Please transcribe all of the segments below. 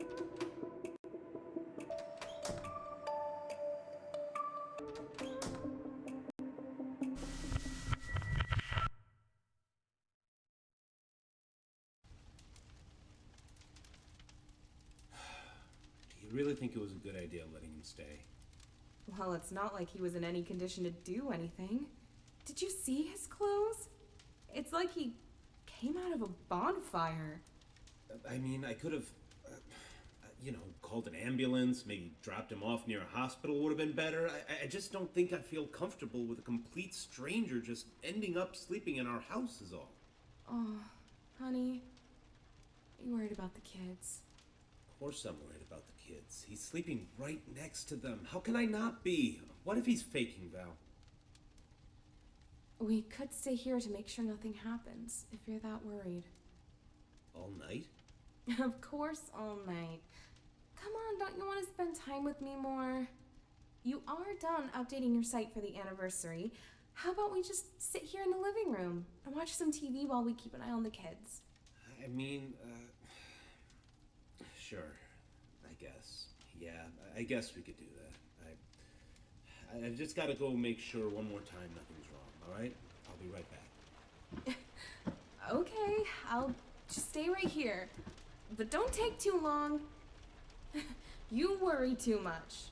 Do you really think it was a good idea letting him stay? Well, it's not like he was in any condition to do anything. Did you see his clothes? It's like he came out of a bonfire. I mean, I could have, you know, called an ambulance, maybe dropped him off near a hospital would have been better. I, I just don't think I feel comfortable with a complete stranger just ending up sleeping in our house, is all. Oh, honey. Are You worried about the kids. Of course I'm worried about the kids. He's sleeping right next to them. How can I not be? What if he's faking, Val? We could stay here to make sure nothing happens, if you're that worried. All night? of course, all night. Come on, don't you want to spend time with me more? You are done updating your site for the anniversary. How about we just sit here in the living room and watch some TV while we keep an eye on the kids? I mean, uh, sure. I guess. Yeah, I guess we could do that. I, I've just got to go make sure one more time nothing's wrong. All right? I'll be right back. Okay, I'll just stay right here. But don't take too long. you worry too much.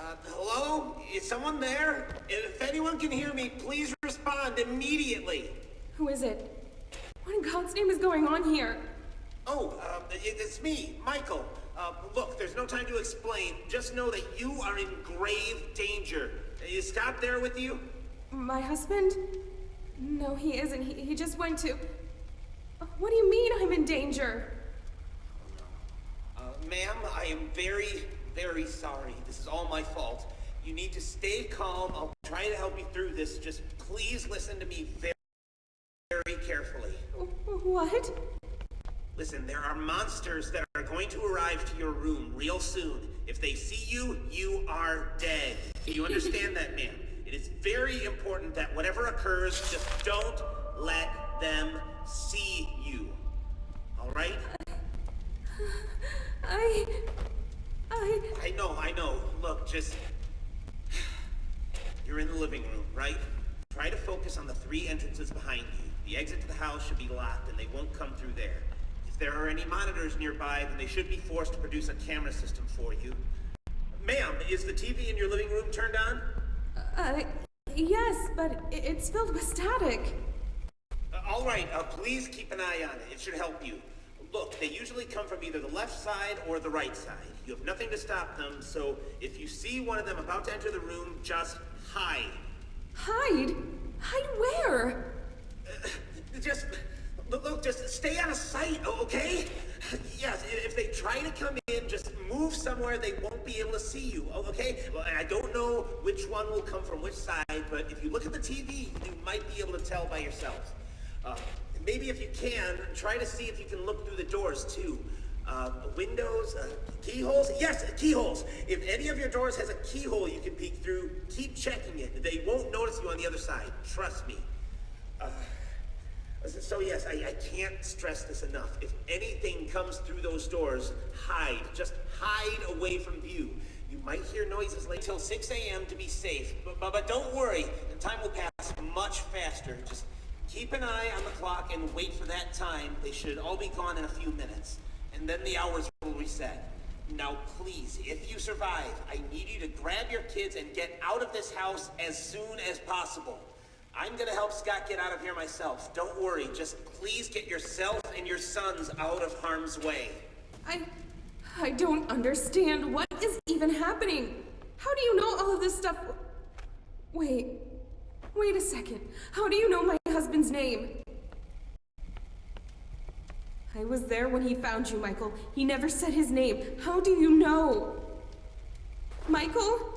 Uh, hello? Is someone there? If anyone can hear me, please respond immediately. Who is it? What in God's name is going on here? Oh, uh, it- it's me, Michael. Uh, look, there's no time to explain. Just know that you are in grave danger. Is Scott there with you? My husband? No, he isn't. He, he just went to. What do you mean I'm in danger? Uh, ma'am, I am very, very sorry. This is all my fault. You need to stay calm. I'll try to help you through this. Just please listen to me very, very carefully. What? Listen, there are monsters that are going to arrive to your room real soon. If they see you, you are dead. Do you understand that, ma'am? It is very important that whatever occurs, just don't let them see you. All right? I. I. I know, I know. Look, just. You're in the living room, right? Try to focus on the three entrances behind you. The exit to the house should be locked, and they won't come through there. If there are any monitors nearby, then they should be forced to produce a camera system for you. Ma'am, is the TV in your living room turned on? Uh, yes, but it's filled with static. Uh, all right, uh, please keep an eye on it. It should help you. Look, they usually come from either the left side or the right side. You have nothing to stop them, so if you see one of them about to enter the room, just hide. Hide? Hide where? Uh, just look, just stay out of sight, okay? Yes, if they try to come in, just move somewhere they won't be able to see you, okay? Well, I don't know which one will come from which side, but if you look at the TV, you might be able to tell by yourself. Uh, maybe if you can, try to see if you can look through the doors too. Uh, windows, uh, keyholes? Yes, keyholes. If any of your doors has a keyhole you can peek through, keep checking it. They won't notice you on the other side. Trust me. So yes, I, I can't stress this enough. If anything comes through those doors, hide. Just hide away from view. You might hear noises late till 6 a.m. to be safe, but, but, but don't worry. The time will pass much faster. Just keep an eye on the clock and wait for that time. They should all be gone in a few minutes. And then the hours will reset. Now please, if you survive, I need you to grab your kids and get out of this house as soon as possible. I'm gonna help Scott get out of here myself. Don't worry, just please get yourself and your sons out of harm's way. I. I don't understand. What is even happening? How do you know all of this stuff? Wait. Wait a second. How do you know my husband's name? I was there when he found you, Michael. He never said his name. How do you know? Michael?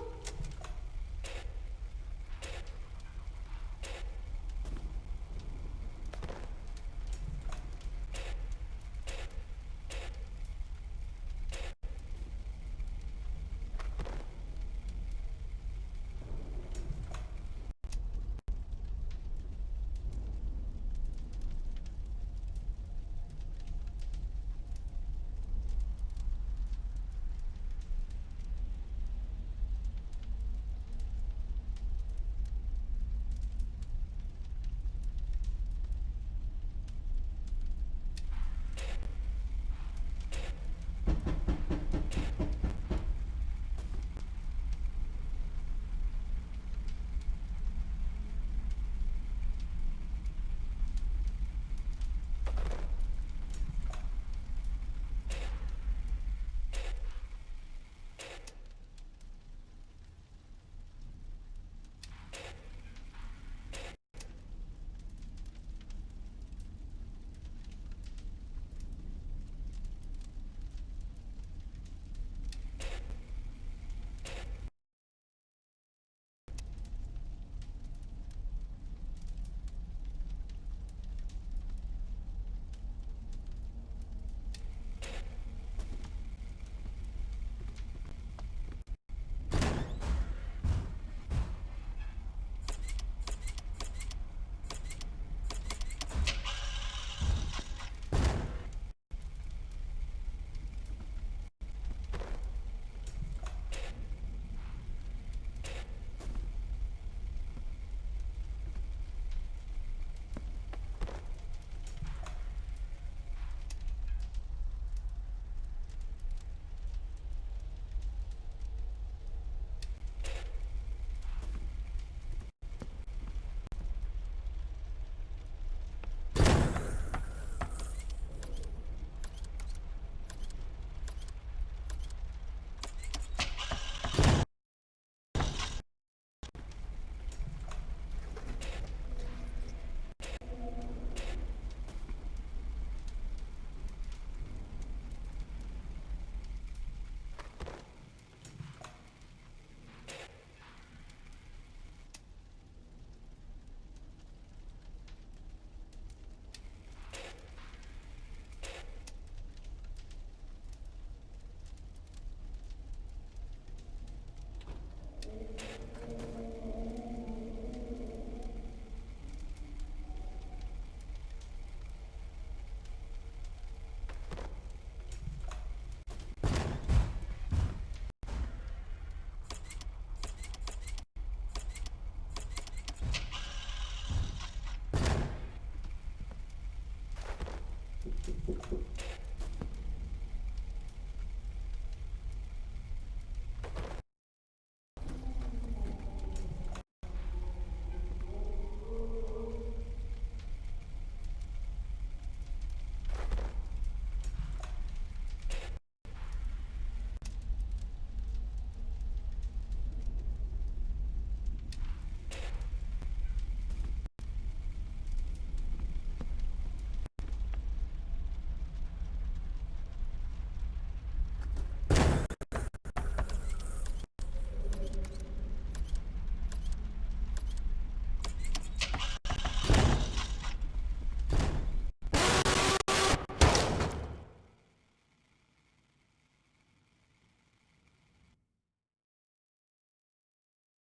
Thank you.